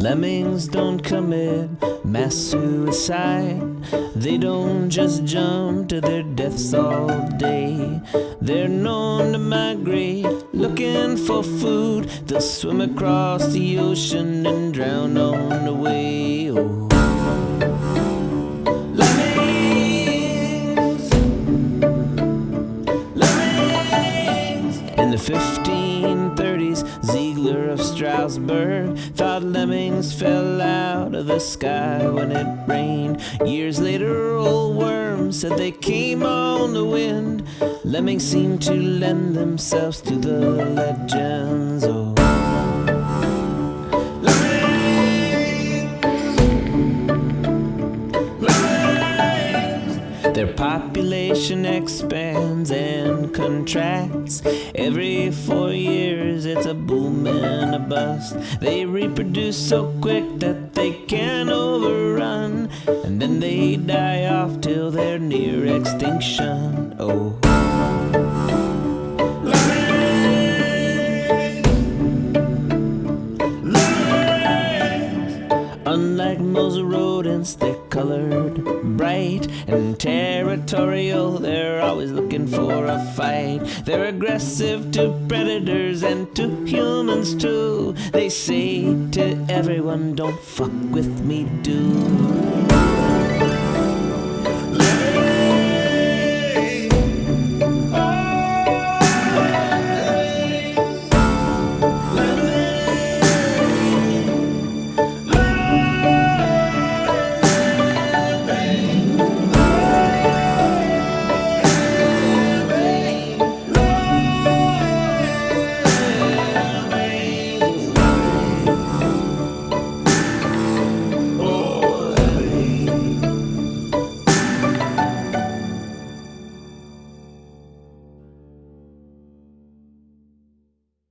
Lemmings don't commit mass suicide. They don't just jump to their deaths all day. They're known to migrate looking for food. They'll swim across the ocean and drown on the way. Oh. Lemmings. Lemmings. In the 1530s, Ziegler of Strasbourg thought lemmings fell out of the sky when it rained. Years later, Ole Worm said they came on the wind. Lemmings seem to lend themselves to the legends. Their population expands and contracts. Every four years, it's a boom and a bust. They reproduce so quick that they can overrun, and then they die off till they're near extinction. Oh. Unlike most rodents, they're colored bright and territorial. They're always looking for a fight. They're aggressive to predators and to humans too. They say to everyone, don't fuck with me, dude.